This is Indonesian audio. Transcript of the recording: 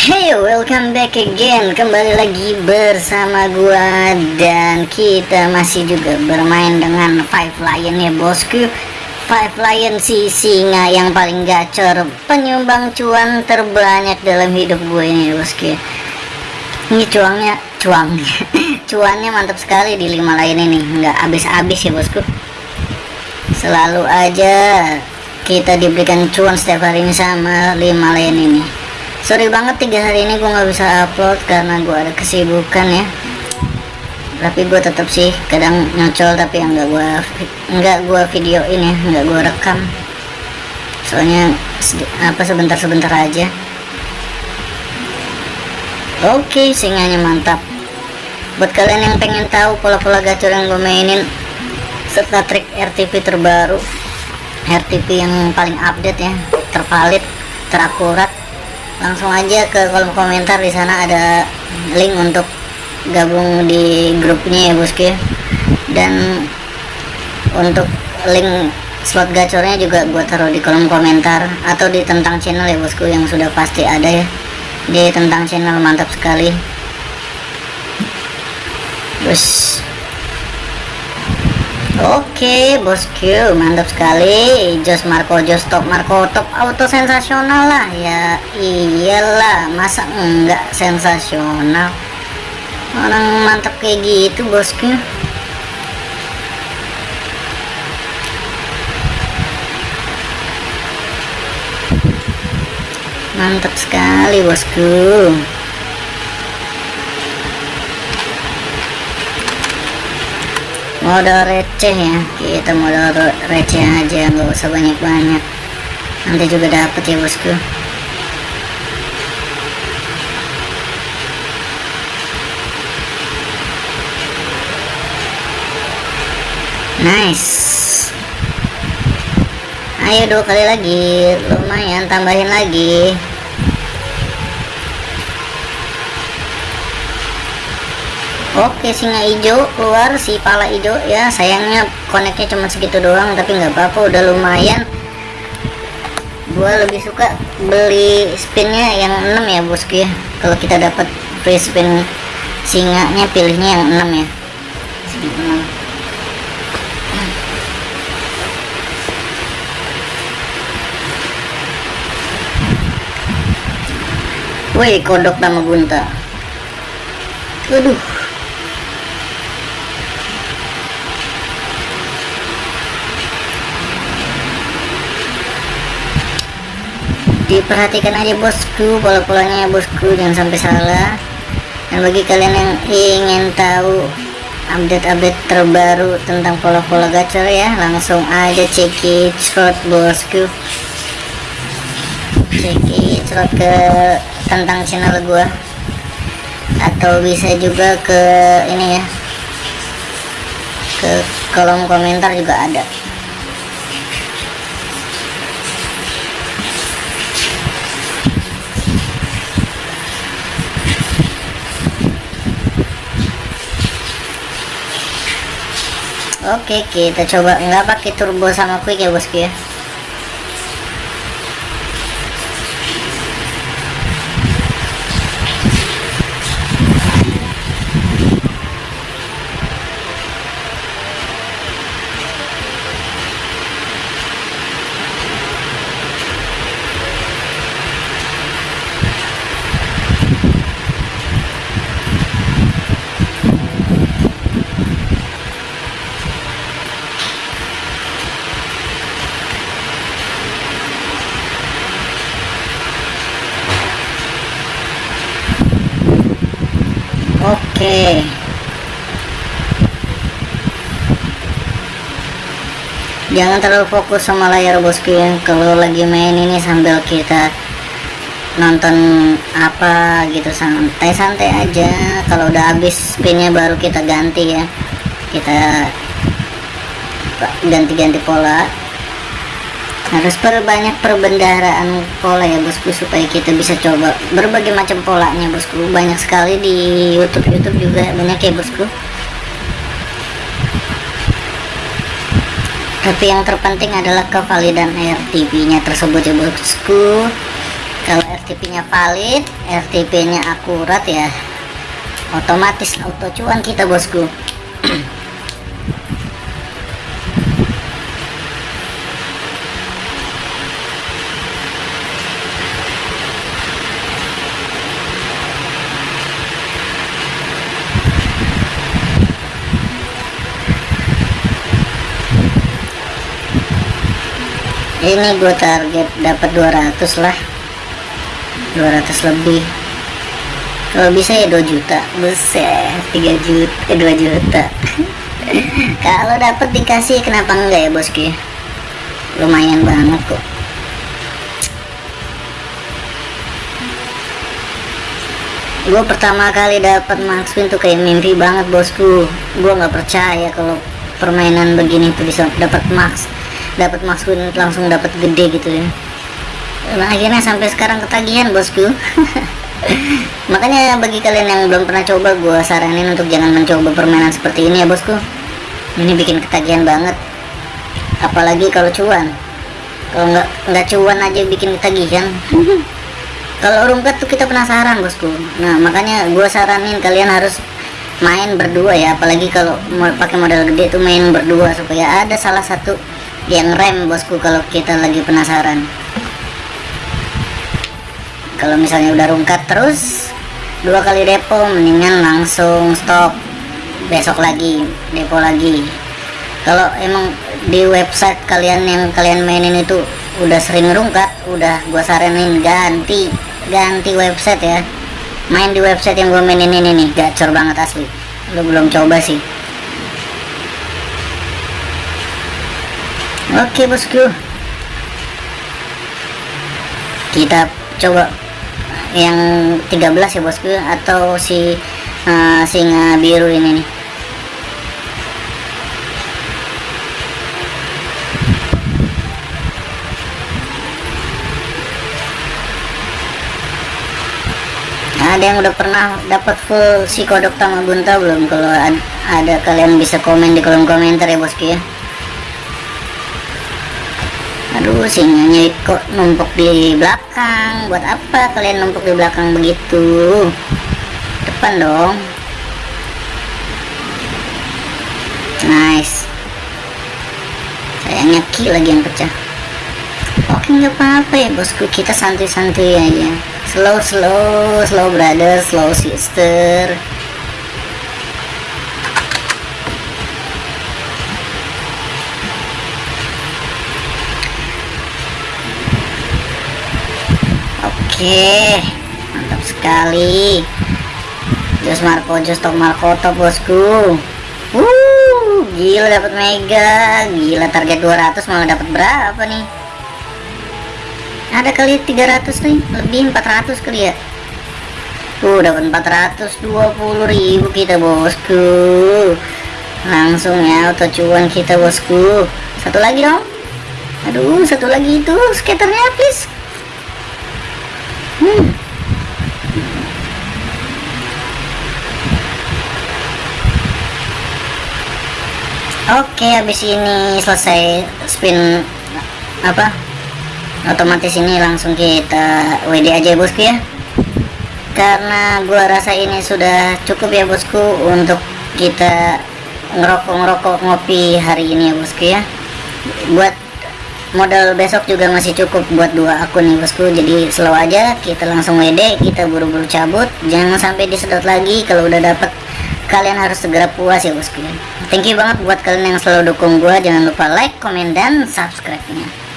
Hey, welcome back again. Kembali lagi bersama gua dan kita masih juga bermain dengan Five Lion ya, bosku. Five Lion si singa yang paling gacor, penyumbang cuan terbanyak dalam hidup gue ini, bosku. Ini cuangnya, cuang, cuannya mantap sekali di lima lain ini, nggak habis-habis ya, bosku. Selalu aja kita diberikan cuan setiap hari ini sama lima lain ini sorry banget tiga hari ini gue nggak bisa upload karena gue ada kesibukan ya. Tapi gue tetap sih kadang nyocol tapi yang nggak gue nggak gue videoin ya nggak gue rekam. Soalnya apa sebentar-sebentar aja. Oke okay, singanya mantap. Buat kalian yang pengen tahu pola-pola gacor yang gue mainin serta trik RTP terbaru RTP yang paling update ya tervalid terakurat langsung aja ke kolom komentar di sana ada link untuk gabung di grupnya ya bosku dan untuk link slot gacornya juga gue taruh di kolom komentar atau di tentang channel ya bosku yang sudah pasti ada ya. Di tentang channel mantap sekali. Bos Oke bosku mantap sekali. Jos Marco Jos top Marco top auto sensasional lah. Ya iyalah masa enggak sensasional? Orang mantap kayak gitu bosku mantap sekali bosku modal receh ya. Kita modal receh aja nggak usah banyak-banyak. Nanti juga dapet ya bosku. Nice. Ayo dua kali lagi. Lumayan tambahin lagi Oke singa hijau keluar si pala hijau. Ya sayangnya koneknya cuma segitu doang tapi nggak apa-apa udah lumayan. Gua lebih suka beli spinnya yang 6 ya bosku ya. Kalau kita dapat free spin singanya pilihnya yang 6 ya. Woi kodok nama gunta. Aduh diperhatikan aja bosku. Pola-polanya ya bosku jangan sampai salah. Dan bagi kalian yang ingin tahu update-update terbaru tentang pola-pola gacor ya langsung aja ceki slot bosku. Ceki slot ke tentang channel gua. Atau bisa juga ke ini ya ke kolom komentar juga ada Oke kita coba. Nggak pakai turbo sama quick ya bosku ya Oke. Jangan terlalu fokus sama layar bosku ya. Kalau lagi main ini sambil kita nonton apa gitu santai-santai aja. Kalau udah habis spinnya baru kita ganti ya. Kita ganti-ganti pola harus perbanyak perbendaharaan pola ya bosku supaya kita bisa coba berbagai macam polanya bosku. Banyak sekali di YouTube YouTube juga banyak ya bosku. Tapi yang terpenting adalah kevalidan RTP nya tersebut ya bosku. Kalau RTP nya valid RTP nya akurat ya otomatis auto cuan kita bosku ini gue target dapat 200 lah. 200 lebih. Kalau bisa ya 2 juta. Besar 3 juta eh 2 juta. Kalau dapat dikasih kenapa enggak ya bosku lumayan banget kok. Gue pertama kali dapat max win tuh kayak mimpi banget bosku. Gue nggak percaya kalau permainan begini tuh bisa dapat max dapat maksud langsung dapat gede gitu ya. Nah, akhirnya sampai sekarang ketagihan bosku. Makanya bagi kalian yang belum pernah coba gue saranin untuk jangan mencoba permainan seperti ini ya bosku. Ini bikin ketagihan banget. Apalagi kalau cuan. Kalau nggak nggak cuan aja bikin ketagihan. Kalau rungkat tuh kita penasaran bosku. Nah makanya gue saranin kalian harus main berdua ya. Apalagi kalau mau pakai modal gede tuh main berdua supaya ada salah satu yang rem bosku kalau kita lagi penasaran. Kalau misalnya udah rungkat terus dua kali depo mendingan langsung stop. Besok lagi depo lagi. Kalau emang di website kalian yang kalian mainin itu udah sering rungkat udah gua saranin ganti ganti website ya. Main di website yang gua mainin ini nih gacor banget asli. Lu belum coba sih Oke bosku Kita coba Yang 13 ya bosku Atau si uh, Singa biru ini nih? Ada yang udah pernah dapat full si kodok tamabunta belum? Kalau ada kalian bisa komen di kolom komentar ya bosku ya aduh singanya kok numpuk di belakang. Buat apa kalian numpuk di belakang begitu? Depan dong. Nice. Sayangnya ki lagi yang pecah. Oke nggak apa-apa ya bosku? Kita santai-santai aja. Slow slow slow brother slow sister Oke, mantap sekali. Jos Marco, Jos Top Marco Top bosku. Uh, gila dapat mega, gila target 200 malah dapat berapa nih? Ada kali 300 nih, lebih 400 kali ya. Uh, dapat 420.000 kita bosku. Langsung ya auto cuan kita bosku. Satu lagi dong. Aduh, satu lagi itu skaternya please. Hmm. Oke, habis ini selesai spin apa? Otomatis ini langsung kita WD aja bosku ya. Karena gua rasa ini sudah cukup ya bosku untuk kita ngerokok-ngerokok ngopi hari ini ya bosku ya. Buat modal besok juga masih cukup buat dua akun nih bosku. Jadi slow aja kita langsung WD kita buru-buru cabut. Jangan sampai disedot lagi kalau udah dapet. Kalian harus segera puas ya bosku. Thank you banget buat kalian yang selalu dukung gua. Jangan lupa like comment dan subscribe nya